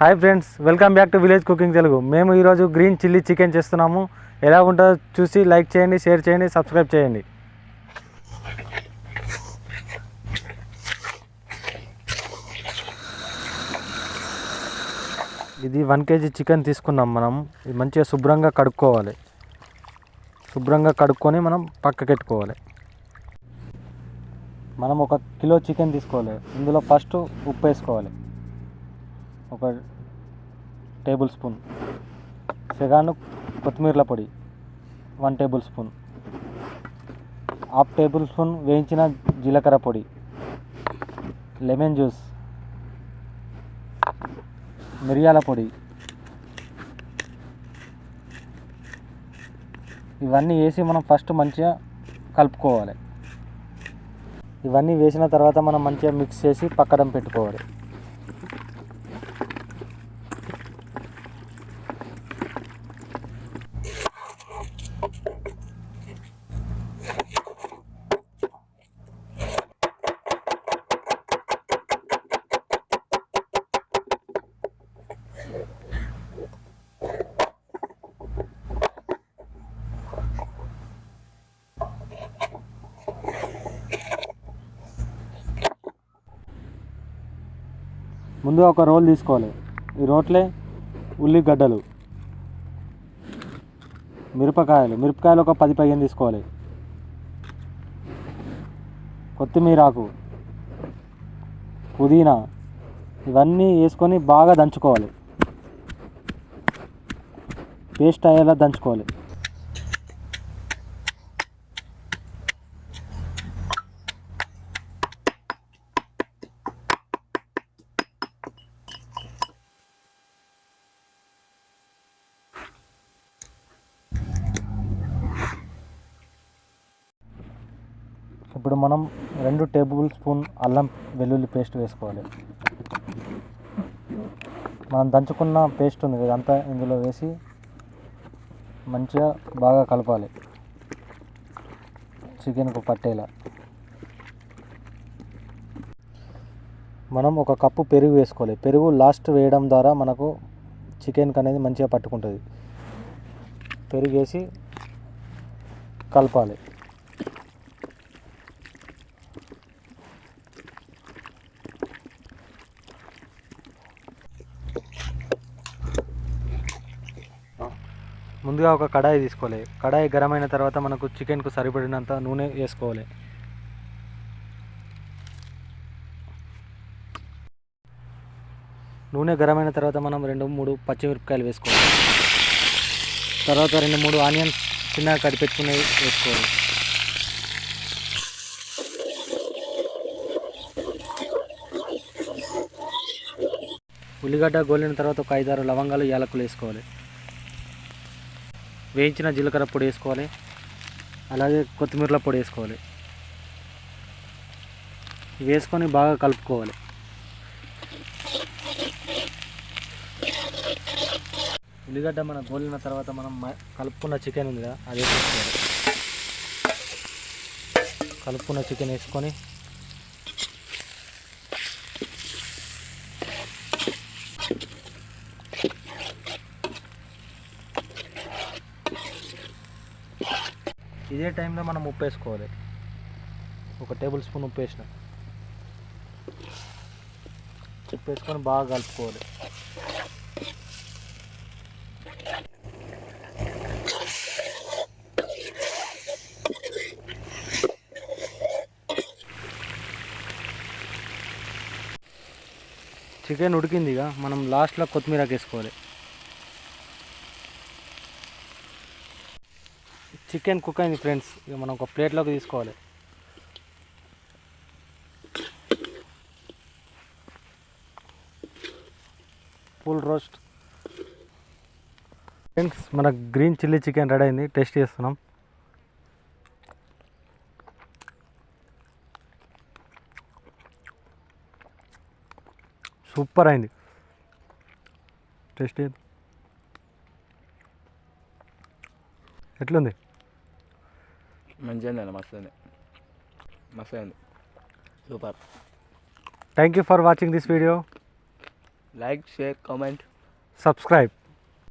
Hi friends welcome back to village cooking Telugu. మేము ఈరోజు green chilli chicken చేస్తున్నాము. ఎలా ఉంటుందో చూసి లైక్ చేయండి షేర్ చేయండి సబ్స్క్రైబ్ చేయండి. ఇది వన్ కేజీ చికెన్ తీసుకున్నాం మనం. ఇది మంచిగా శుభ్రంగా కడుక్కోవాలి. శుభ్రంగా కడుక్కొని మనం పక్కకెట్టుకోవాలి మనం ఒక కిలో చికెన్ తీసుకోవాలి. ఇందులో ఫస్ట్ ఉప్పు వేసుకోవాలి. ఒక టేబుల్ స్పూన్. సెగాను కొత్తిమీరల పొడి one tablespoon. Half tablespoon వేయించిన జీలకర్ర పొడి లెమన్ జ్యూస్ మిరియాల పొడి. ఇవన్నీ వేసి మనం ఫస్ట్ మంచిగా కలుపుకోవాలి. ఇవన్నీ వేసిన తర్వాత మనం మంచిగా మిక్స్ చేసి పక్కన పెట్టుకోవాలి. ముందు ఒక రోల్ తీసుకోవాలి. ఈ రోట్లే ఉల్లిగడ్డలు మిరపకాయలు. మిరపకాయలు ఒక పది పదిహేను తీసుకోవాలి. కొత్తిమీరాకు పుదీనా. ఇవన్నీ వేసుకొని బాగా దంచుకోవాలి. పేస్ట్ అయ్యేలా దంచుకోవాలి. ఇప్పుడు మనం రెండు టేబుల్ స్పూన్ అల్లం వెల్లుల్లి పేస్ట్ వేసుకోవాలి. మనం దంచుకున్న పేస్ట్ ఉంది కదా అంతా ఇందులో వేసి మంచిగా బాగా కలపాలి. చికెన్కు పట్టేలా. మనం ఒక కప్పు పెరుగు వేసుకోవాలి. పెరుగు లాస్ట్ వేయడం ద్వారా మనకు చికెన్కి అనేది మంచిగా పట్టుకుంటుంది. పెరుగు వేసి కలపాలి. ముందుగా ఒక కడాయి తీసుకోవాలి. కడాయి గరం అయిన తర్వాత మనకు చికెన్కు సరిపడినంత నూనె వేసుకోవాలి. నూనె గరం అయిన తర్వాత మనం రెండు మూడు పచ్చిమిరపకాయలు వేసుకోవాలి. తర్వాత రెండు మూడు ఆనియన్స్ చిన్నగా కడిపెట్టుకుని వేసుకోవాలి. ఉల్లిగడ్డ గోలిన తర్వాత ఒక ఐదారు లవంగాలు యాలకులు వేసుకోవాలి. వేయించిన జీలకర్ర పొడి వేసుకోవాలి. అలాగే కొత్తిమీరల పొడి వేసుకోవాలి. వేసుకొని బాగా కలుపుకోవాలి. ఉల్లిగడ్డ మన గోలిన తర్వాత మనం కలుపుకున్న చికెన్ ఉంది కదా అది వేసుకోవాలి. కలుపుకున్న చికెన్ వేసుకొని ఇదే టైంలో మనం ఉప్పు వేసుకోవాలి ఒక టేబుల్ స్పూన్ ఉప్పు వేసిన ఉప్పు వేసుకొని బాగా కలుపుకోవాలి. చికెన్ ఉడికింది ఇక. మనం లాస్ట్లో కొత్తిమీర వేసుకోవాలి. చికెన్ కుక్ అయింది ఫ్రెండ్స్. ఇక మనం ఒక ప్లేట్లోకి తీసుకోవాలి. ఫుల్ రోస్ట్ ఫ్రెండ్స్ మన గ్రీన్ చిల్లీ చికెన్ రెడీ అయింది. టేస్ట్ చేస్తున్నాం. సూపర్ అయింది. టేస్ట్ ఎట్లుంది? మంచిగా ఉంది మస్తు ఉంది మస్తు ఉంది super. Thank you for watching this video like share comment subscribe